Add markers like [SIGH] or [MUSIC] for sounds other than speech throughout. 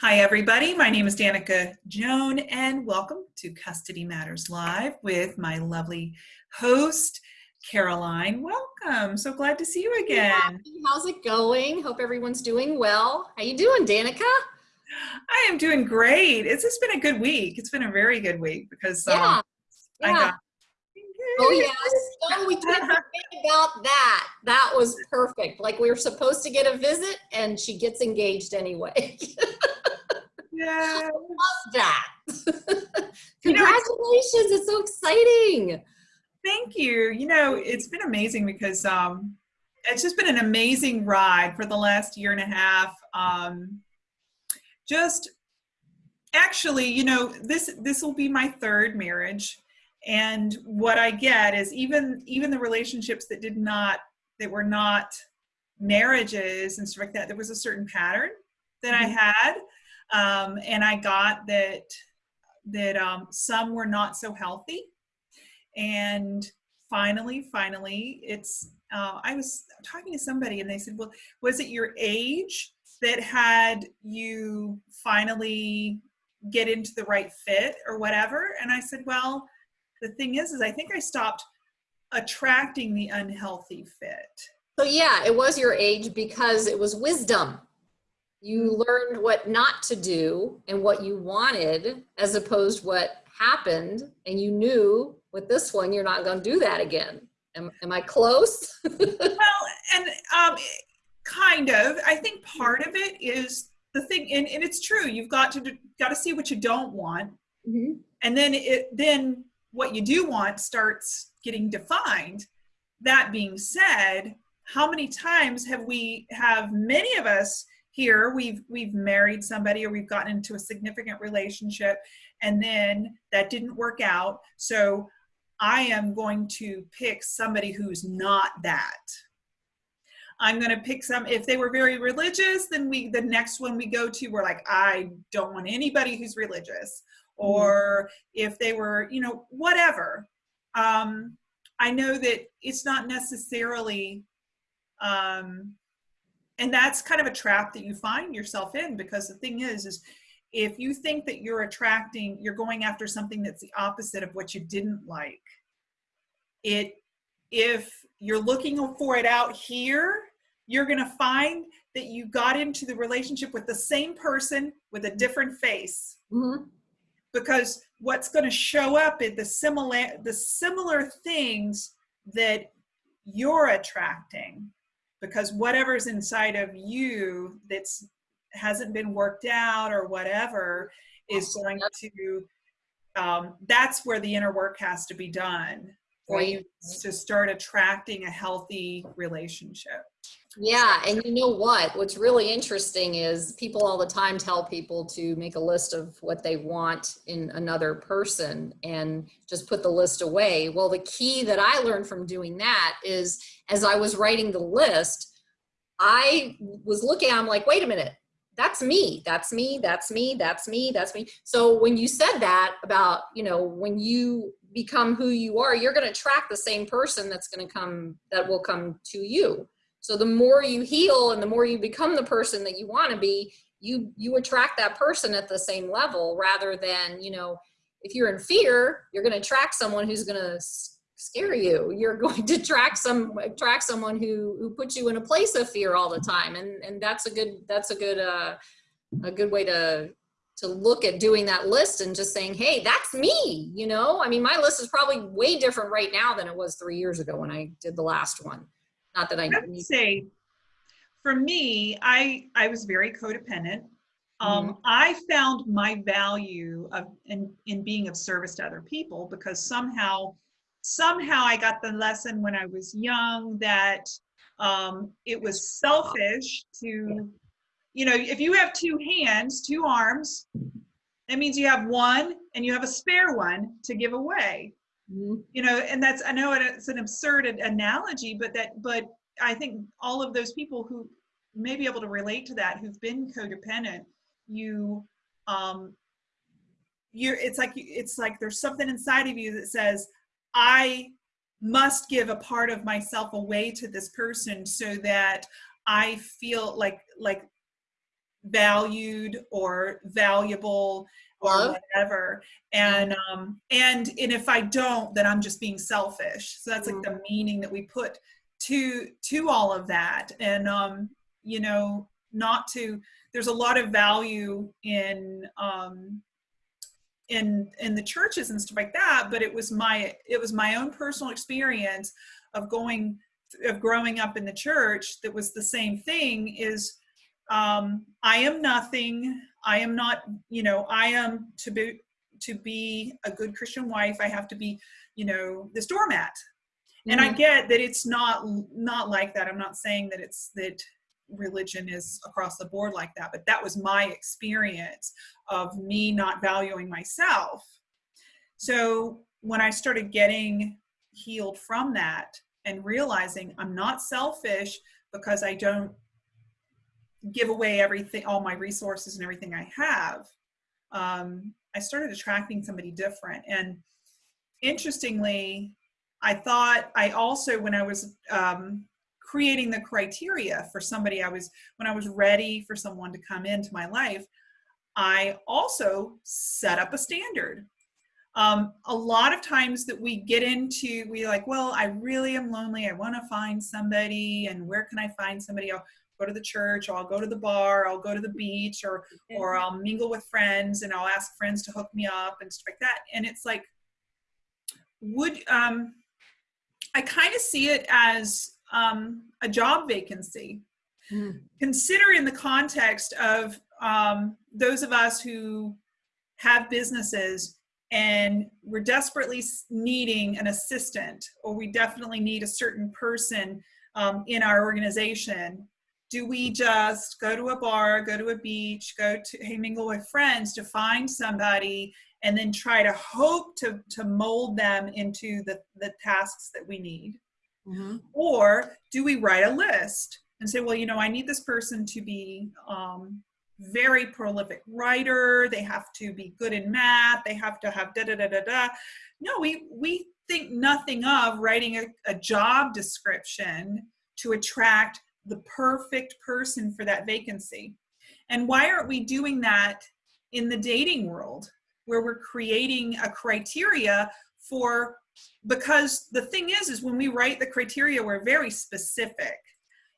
Hi, everybody. My name is Danica Joan, and welcome to Custody Matters Live with my lovely host, Caroline. Welcome. So glad to see you again. How's it going? Hope everyone's doing well. How you doing, Danica? I am doing great. It's just been a good week. It's been a very good week because um, yeah. yeah. I got Oh yes. [LAUGHS] Oh, we forget about that. That was perfect. Like we were supposed to get a visit, and she gets engaged anyway. [LAUGHS] yeah. Love that. Congratulations! [LAUGHS] You know, it's, it's so exciting. Thank you. You know, it's been amazing because um, it's just been an amazing ride for the last year and a half. Um, just actually, you know, this this will be my third marriage, and what I get is even even the relationships that did not that were not marriages and stuff like that, there was a certain pattern that I mm-hmm. had, um, and I got that that um, some were not so healthy. And finally finally it's uh, i was talking to somebody and they said well was it your age that had you finally get into the right fit or whatever? And i said well the thing is is i think i stopped attracting the unhealthy fit. So yeah it was your age because it was wisdom you learned what not to do and what you wanted as opposed what happened and you knew with this one, you're not going to do that again. Am, am I close? [LAUGHS] well, and um, kind of. I think part of it is the thing, and, and it's true. You've got to got to see what you don't want, mm-hmm. and then it then what you do want starts getting defined. That being said, how many times have we have many of us here we've we've married somebody or we've gotten into a significant relationship and then that didn't work out so I am going to pick somebody who's not that. I'm going to pick some, if they were very religious, then we, the next one we go to, we're like, I don't want anybody who's religious. Mm-hmm. Or if they were, you know, whatever. Um, I know that it's not necessarily, um, and that's kind of a trap that you find yourself in because the thing is, is if you think that you're attracting, you're going after something that's the opposite of what you didn't like, it, if you're looking for it out here, you're going to find that you got into the relationship with the same person with a different face. Mm-hmm. Because what's going to show up is the similar, the similar things that you're attracting because whatever's inside of you that's hasn't been worked out or whatever is going to um, that's where the inner work has to be done for you to start attracting a healthy relationship yeah and you know what? What's really interesting is people all the time tell people to make a list of what they want in another person and just put the list away. Well the key that i learned from doing that is as i was writing the list i was looking i'm like wait a minute. That's me. That's me. That's me. That's me. That's me. So when you said that about you know when you become who you are you're going to attract the same person that's going to come that will come to you so the more you heal and the more you become the person that you want to be you you attract that person at the same level rather than you know if you're in fear you're going to attract someone who's going to scare you. You're [LAUGHS] going to attract some attract someone who who puts you in a place of fear all the time. And and that's a good that's a good uh a good way to to look at doing that list and just saying hey that's me you know? I mean my list is probably way different right now than it was three years ago when i did the last one not that i, I would say for me i i was very codependent um, mm-hmm. I found my value of in, in being of service to other people because somehow somehow I got the lesson when I was young that um, it was selfish to, you know, if you have two hands, two arms, that means you have one and you have a spare one to give away. Mm-hmm. You know, and that's I know it's an absurd analogy, but that but I think all of those people who may be able to relate to that who've been codependent, you um you're it's like it's like there's something inside of you that says I must give a part of myself away to this person so that I feel like like valued or valuable or whatever. And um and and if i don't then i'm just being selfish. So that's like the meaning that we put to to all of that. And um you know not to there's a lot of value in um in in the churches and stuff like that but it was my it was my own personal experience of going of growing up in the church that was the same thing is um i am nothing. I am not you know i am to be to be a good christian wife. I have to be you know this doormat and i Mhm. get that it's not not like that. I'm not saying that it's that religion is across the board like that but that was my experience of me not valuing myself. So when i started getting healed from that and realizing i'm not selfish because i don't give away everything all my resources and everything i have um, i started attracting somebody different. And interestingly i thought i also when i was um, creating the criteria for somebody i was when i was ready for someone to come into my life i also set up a standard. Um, a lot of times that we get into we like well i really am lonely i want to find somebody and where can i find somebody? I'll go to the church or i'll go to the bar i'll go to the beach or or i'll mingle with friends and i'll ask friends to hook me up and stuff like that. And it's like would um i kind of see it as um a job vacancy Mm. consider in the context of um, those of us who have businesses and we're desperately needing an assistant or we definitely need a certain person um, in our organization do we just go to a bar go to a beach go to hey mingle with friends to find somebody and then try to hope to to mold them into the the tasks that we need? Mhm. or do we write a list and say well you know i need this person to be um, very prolific writer. They have to be good in math. They have to have da da da da da. No we we think nothing of writing a, a job description to attract the perfect person for that vacancy. And why aren't we doing that in the dating world where we're creating a criteria for because the thing is is when we write the criteria we're very specific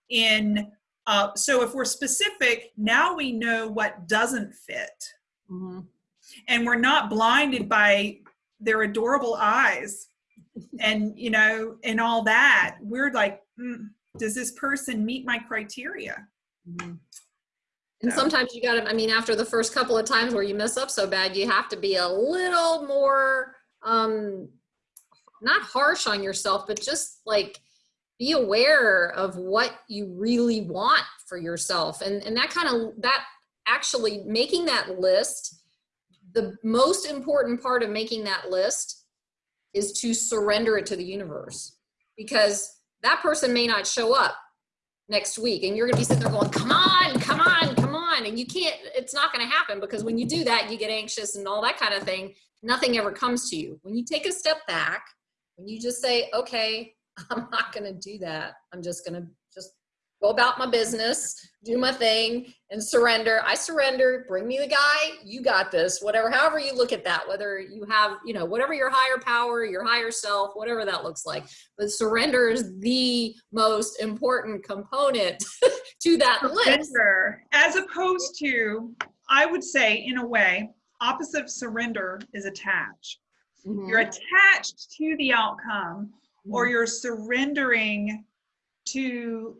in uh, so if we're specific now we know what doesn't fit. Mhm. and we're not blinded by their adorable eyes and you know and all that. We're like mm, does this person meet my criteria Mhm. And So- sometimes you gotta, I mean, after the first couple of times where you mess up so bad, you have to be a little more, um, not harsh on yourself, but just like be aware of what you really want for yourself. And, and that kind of, that actually making that list, the most important part of making that list is to surrender it to the universe because that person may not show up next week. And you're going to be sitting there going come on come on come on. And you can't it's not going to happen because when you do that you get anxious and all that kind of thing. Nothing ever comes to you. When you take a step back when you just say okay [LAUGHS] i'm not going to do that. I'm just going to go about my business do my thing and surrender. I surrender. Bring me the guy. You got this. Whatever however you look at that whether you have you know whatever your higher power your higher self whatever that looks like. But surrender is the most important component [LAUGHS] to that list. as opposed to i would say in a way opposite of surrender is attach mm-hmm. you're attached to the outcome or mm-hmm. you're surrendering to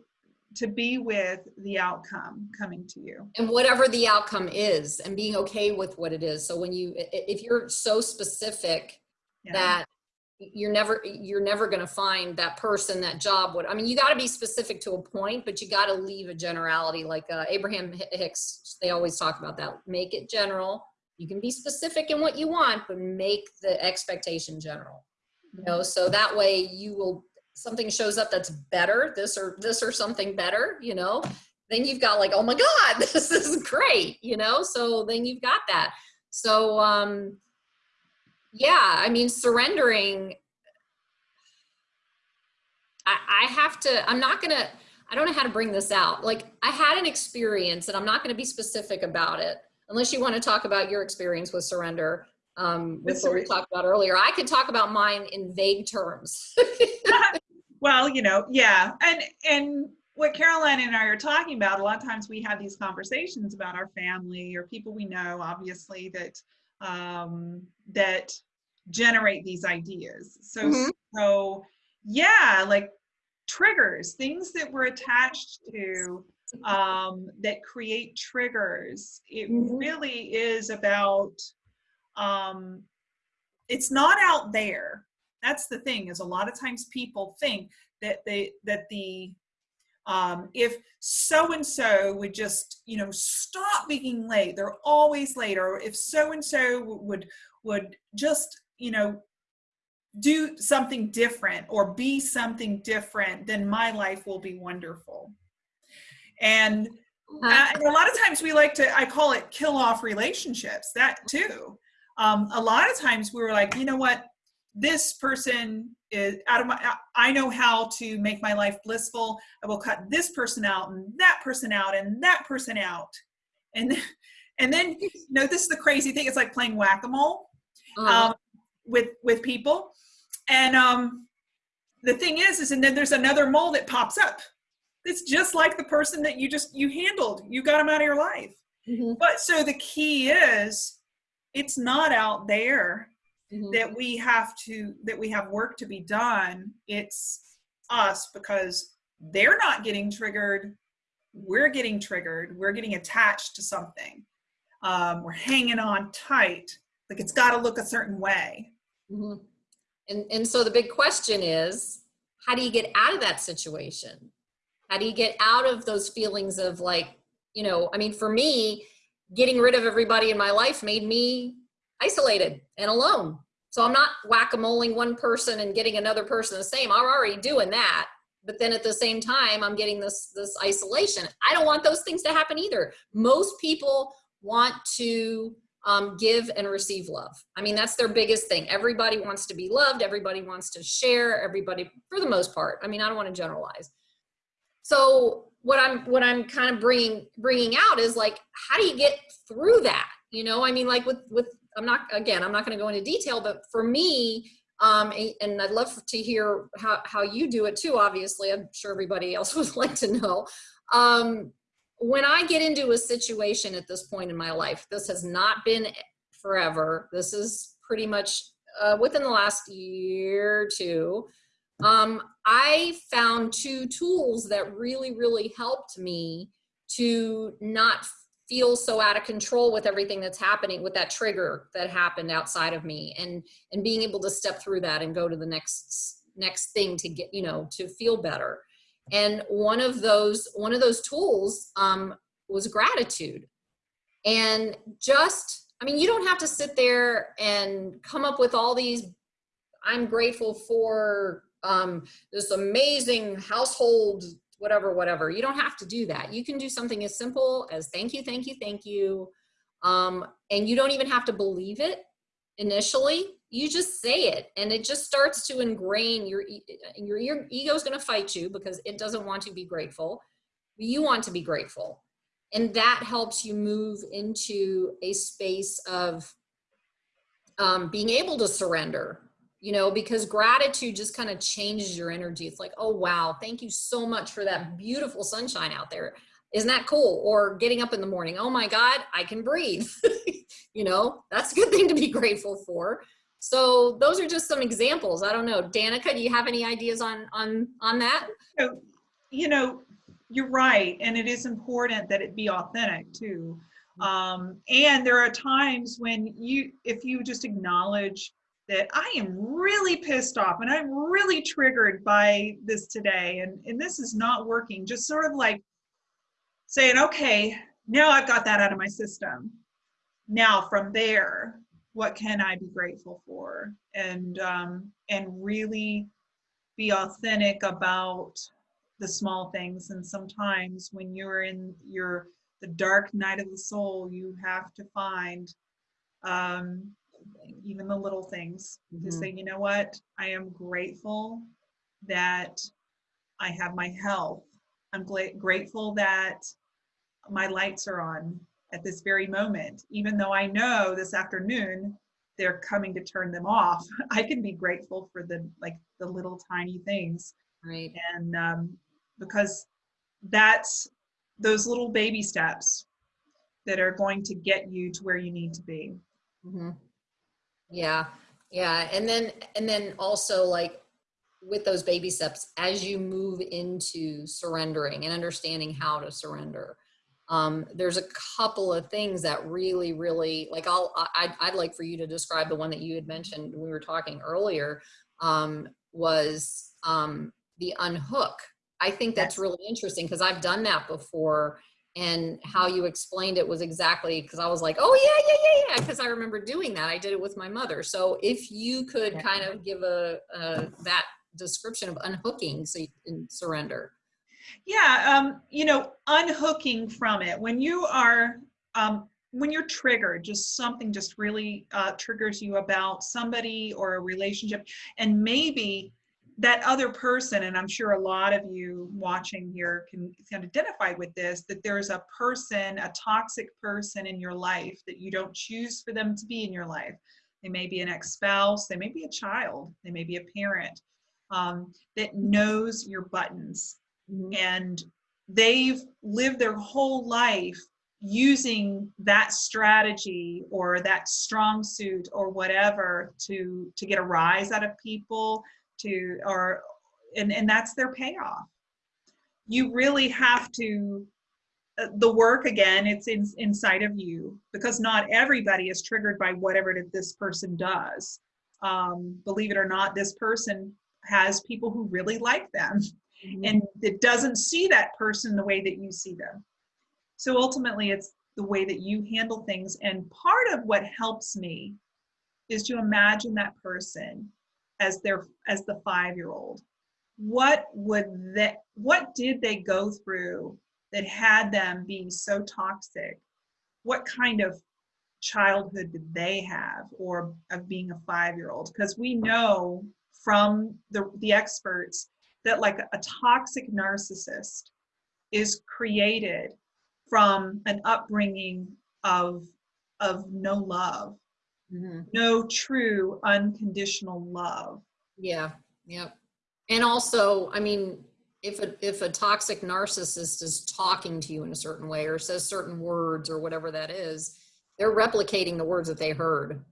to be with the outcome coming to you. And whatever the outcome is and being okay with what it is. So when you if you're so specific Yeah. that you're never you're never going to find that person that job would i mean you got to be specific to a point but you got to leave a generality like uh, abraham hicks they always talk about that. Make it general. You can be specific in what you want but make the expectation general. You know so that way you will something shows up that's better this or this or something better you know then you've got like oh my god [LAUGHS] this is great you know so then you've got that so um yeah i mean surrendering i i have to i'm not gonna I don't know how to bring this out. Like I had an experience and I'm not going to be specific about it unless you want to talk about your experience with surrender. Um, with what we talked about earlier, I could talk about mine in vague terms. [LAUGHS] [LAUGHS] well, you know, yeah. And, and what Caroline and I are talking about, a lot of times we have these conversations about our family or people we know, obviously, that um, that generate these ideas. So, mm-hmm. so yeah, like triggers, things that we're attached to um, that create triggers. It mm-hmm. really is about. Um, it's not out there. That's the thing. Is a lot of times people think that they that the um, if so and so would just you know stop being late they're always late or if so and so would would just you know do something different or be something different then my life will be wonderful. And, uh, and a lot of times we like to i call it kill off relationships that too. Um, a lot of times we were like you know what this person is out of my i know how to make my life blissful. I will cut this person out and that person out and that person out. And [LAUGHS] and then you know this is the crazy thing. It's like playing whack-a-mole uh-huh. um, with with people. And um the thing is is and then there's another mole that pops up. It's just like the person that you just you handled. You got them out of your life. Mm-hmm. but so the key is it's not out there mm-hmm. that we have to that we have work to be done it's us because they're not getting triggered we're getting triggered we're getting attached to something um, we're hanging on tight like it's got to look a certain way mm-hmm. and and so the big question is how do you get out of that situation how do you get out of those feelings of like you know i mean for me getting rid of everybody in my life made me isolated and alone. So I'm not whack-a-moling one person and getting another person the same. I'm already doing that. But then at the same time, I'm getting this, this isolation. I don't want those things to happen either. Most people want to um, give and receive love. I mean, that's their biggest thing. Everybody wants to be loved. Everybody wants to share. Everybody, for the most part. I mean, I don't want to generalize. So what I'm what I'm kind of bringing bringing out is like, how do you get through that? You know, I mean, like with with I'm not, again, I'm not going to go into detail, but for me, um, and I'd love to hear how, how you do it too, obviously. I'm sure everybody else [LAUGHS] would like to know. Um, when I get into a situation at this point in my life, this has not been forever. This is pretty much uh, within the last year or two. Um, I found two tools that really, really helped me to not feel so out of control with everything that's happening with that trigger that happened outside of me and and being able to step through that and go to the next next thing to get you know to feel better. And one of those one of those tools um, was gratitude. And just i mean you don't have to sit there and come up with all these i'm grateful for um, this amazing household whatever, whatever. You don't have to do that. You can do something as simple as thank you, thank you, thank you. Um, and you don't even have to believe it initially. You just say it and it just starts to ingrain your, your, your ego is going to fight you because it doesn't want to be grateful. You want to be grateful. And that helps you move into a space of um, being able to surrender you know, because gratitude just kind of changes your energy. It's like, oh, wow, thank you so much for that beautiful sunshine out there. Isn't that cool? Or getting up in the morning, oh my God, I can breathe. [LAUGHS] you know, that's a good thing to be grateful for. So those are just some examples. I don't know. Danica, do you have any ideas on on on that? So, You know, you're right. And it is important that it be authentic too. Mm-hmm. Um, and there are times when you, if you just acknowledge that I am really pissed off and I'm really triggered by this today and, and this is not working. Just sort of like saying, okay, now I've got that out of my system. Now from there, what can I be grateful for? And um, and really be authentic about the small things. And sometimes when you're in your the dark night of the soul, you have to find um, even the little things, mm-hmm. to say, you know what, I am grateful that I have my health. I'm gla- grateful that my lights are on at this very moment. Even though I know this afternoon they're coming to turn them off, [LAUGHS] I can be grateful for the like the little tiny things. Right. And um, because that's those little baby steps that are going to get you to where you need to be. Mm-hmm. Yeah, yeah, and then and then also like with those baby steps as you move into surrendering and understanding how to surrender. Um, there's a couple of things that really, really like I'll I, I'd like for you to describe the one that you had mentioned when we were talking earlier um, was um, the unhook. I think that's really interesting because I've done that before and how you explained it was exactly because I was like, oh yeah, yeah, yeah, yeah, because I remember doing that. I did it with my mother. So if you could kind of give a, a that description of unhooking so you can surrender. Yeah, um, you know, unhooking from it when you are um, when you're triggered, just something just really uh, triggers you about somebody or a relationship, and maybe that other person, and I'm sure a lot of you watching here can, can identify with this, that there's a person, a toxic person in your life that you don't choose for them to be in your life. They may be an ex-spouse, they may be a child, they may be a parent um, that knows your buttons and they've lived their whole life using that strategy or that strong suit or whatever to to get a rise out of people to or and and that's their payoff you really have to uh, the work again it's in, inside of you because not everybody is triggered by whatever this person does um, believe it or not this person has people who really like them and it doesn't see that person the way that you see them. So ultimately, it's the way that you handle things. And part of what helps me is to imagine that person as their as the five year old. What would that what did they go through that had them being so toxic? What kind of childhood did they have or of being a five year old? Because we know from the, the experts that like a toxic narcissist is created from an upbringing of of no love Mhm. no true unconditional love Yeah, yep. And also, I mean, if a if a toxic narcissist is talking to you in a certain way or says certain words or whatever that is, they're replicating the words that they heard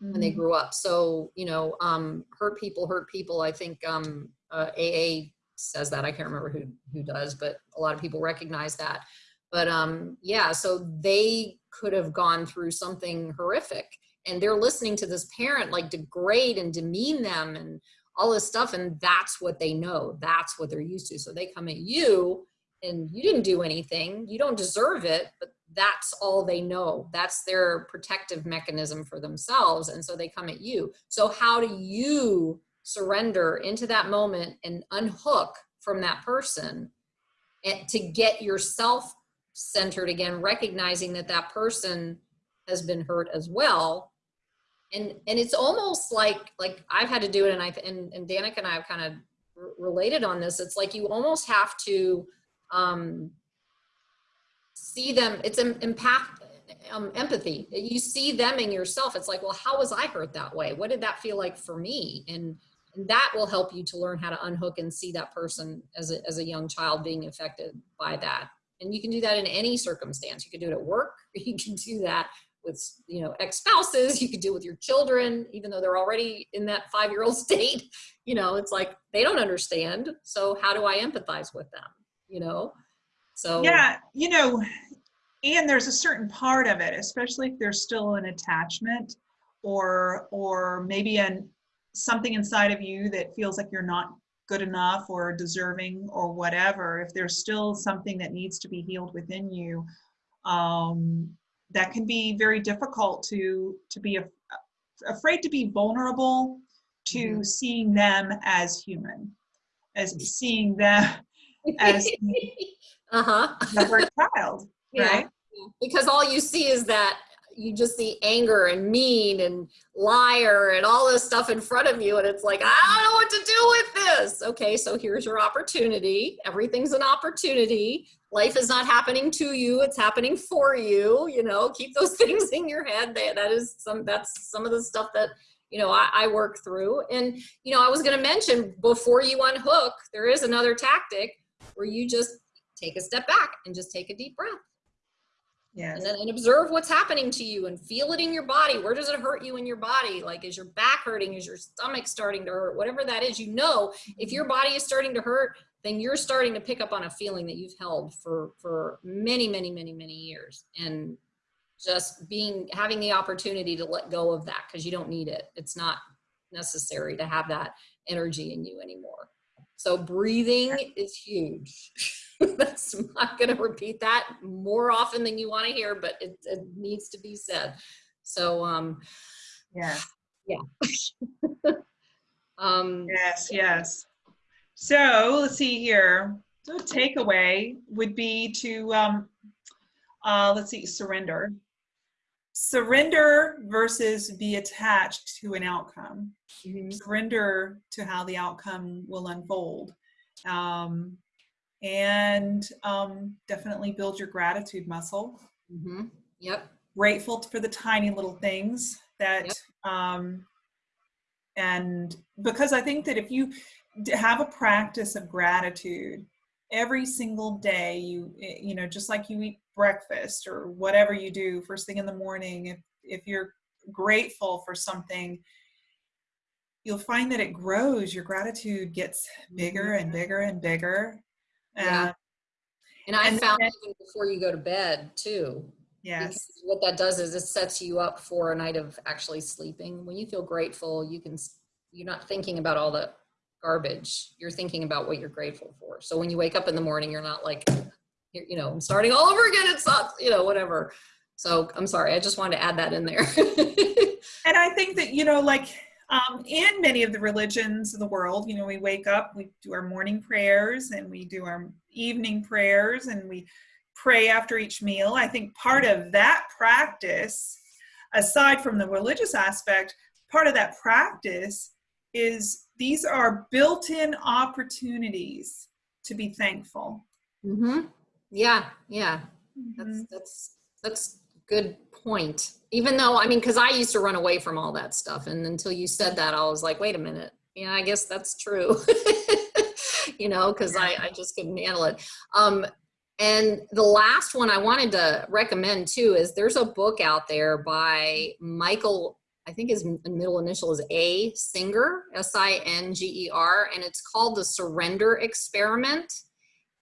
when they Mhm. grew up. So, you know, um, hurt people hurt people. I think um, uh, AA says that. I can't remember who who does, but a lot of people recognize that. But um, yeah, so they could have gone through something horrific, and they're listening to this parent like degrade and demean them and all this stuff, and that's what they know. That's what they're used to. So they come at you, and you didn't do anything. You don't deserve it, but that's all they know. That's their protective mechanism for themselves. And so they come at you. So, how do you surrender into that moment and unhook from that person and to get yourself centered again, recognizing that that person has been hurt as well? And, and it's almost like like I've had to do it, and I and, and Danica and I have kind of related on this. It's like you almost have to um, see them it's an empath um, empathy. You see them in yourself. It's like well how was i hurt that way? What did that feel like for me? And, and that will help you to learn how to unhook and see that person as a, as a young child being affected by that and you can do that in any circumstance. You can do it at work [LAUGHS] you can do that with you know ex-spouses you could do it with your children even though they're already in that five-year-old [LAUGHS] state you know it's like they don't understand. So how do i empathize with them you know? So yeah you know and there's a certain part of it especially if there's still an attachment or or maybe an something inside of you that feels like you're not good enough or deserving or whatever if there's still something that needs to be healed within you um, that can be very difficult to to be af- afraid to be vulnerable to Mhm. seeing them as human as seeing them [LAUGHS] as uh-huh the hurt child Yeah. right because all you see is that you just see anger and mean and liar and all this stuff in front of you and it's like i don't know what to do with this. Okay so here's your opportunity. Everything's an opportunity. Life is not happening to you it's happening for you you know? Keep those [LAUGHS] things in your head. That is some that's some of the stuff that you know I, I work through. And you know i was going to mention before you unhook there is another tactic where you just take a step back and just take a deep breath Yes. and then and observe what's happening to you and feel it in your body. Where does it hurt you in your body? Like is your back hurting? Is your stomach starting to hurt? Whatever that is you know if your mm-hmm. body is starting to hurt then you're starting to pick up on a feeling that you've held for for many many many many years. And just being having the opportunity to let go of that because you don't need it. It's not necessary to have that energy in you anymore so breathing is huge [LAUGHS] that's I'm not going to repeat that more often than you want to hear but it, it needs to be said so um Yeah. [SIGHS] yeah [LAUGHS] um Yes, yes. So let's see here. So takeaway would be to, um, uh, let's see, surrender. Surrender versus be attached to an outcome. mhm. Surrender to how the outcome will unfold. Um, and um, definitely build your gratitude muscle. Mhm. yep Grateful for the tiny little things that Yep. um, and because i think that if you have a practice of gratitude every single day you eh, you know just like you eat breakfast or whatever you do first thing in the morning if if you're grateful for something you'll find that it grows your gratitude gets bigger and bigger and bigger Yeah. Uh, and i And found then- even before you go to bed too yes what that does is it sets you up for a night of actually sleeping. When you feel grateful, you can, you're not thinking about all the garbage. You're thinking about what you're grateful for. So when you wake up in the morning, you're not like, you know, I'm starting all over again. It sucks, you know, whatever. So I'm sorry. I just wanted to add that in there. [LAUGHS] and i think that you know like um, in many of the religions of the world you know we wake up we do our morning prayers and we do our evening prayers and we pray after each meal i think part of that practice aside from the religious aspect part of that practice is these are built-in opportunities to be thankful hmm Yeah, yeah. That's Mhm. that's that's good point. Even though I mean, because I used to run away from all that stuff, and until you said that, I was like, wait a minute. Yeah, I guess that's true. [LAUGHS] you know, because I I just couldn't handle it. Um, and the last one I wanted to recommend too is there's a book out there by Michael. I think his middle initial is A Singer, S I N G E R, and it's called The Surrender Experiment.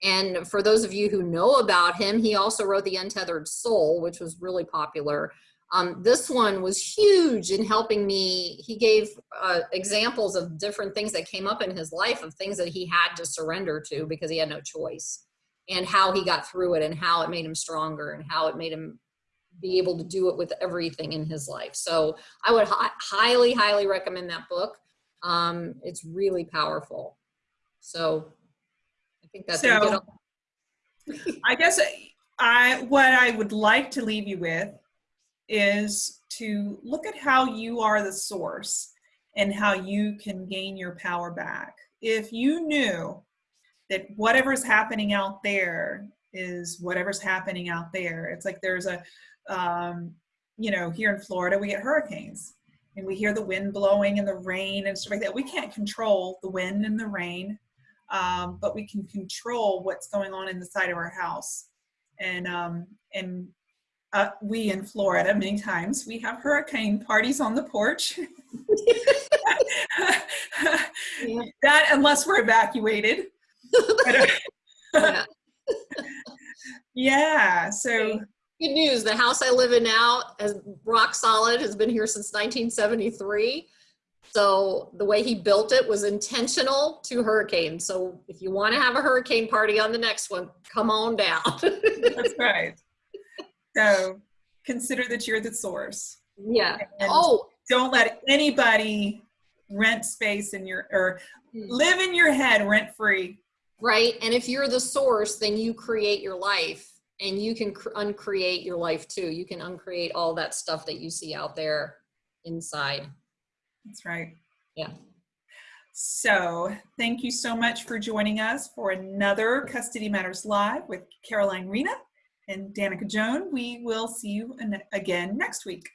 And for those of you who know about him, he also wrote The Untethered Soul, which was really popular. Um, this one was huge in helping me. He gave uh, examples of different things that came up in his life of things that he had to surrender to because he had no choice, and how he got through it, and how it made him stronger, and how it made him be able to do it with everything in his life. So I would hi- highly, highly recommend that book. Um, it's really powerful. So I think that's a So- good [LAUGHS] I guess I what I would like to leave you with is to look at how you are the source and how you can gain your power back. If you knew that whatever's happening out there is whatever's happening out there, it's like there's a, um, you know, here in Florida we get hurricanes and we hear the wind blowing and the rain and stuff like that. We can't control the wind and the rain um, but we can control what's going on in the side of our house. And um, and uh, we in Florida many times we have hurricane parties on the porch. [LAUGHS] Yeah. that unless we're evacuated. [LAUGHS] [LAUGHS] Yeah. yeah. So Good news, the house I live in now is rock solid, has been here since 1973. So the way he built it was intentional to hurricane. So if you want to have a hurricane party on the next one, come on down. that's [LAUGHS] right. So consider that you're the source. yeah. And Oh, don't let anybody rent space in your or hmm. live in your head rent free. right. And if you're the source, then you create your life and you can uncreate your life too. You can uncreate all that stuff that you see out there inside. That's right. Yeah. So thank you so much for joining us for another Custody Matters Live with Caroline Rena and Danica Joan. We will see you again next week.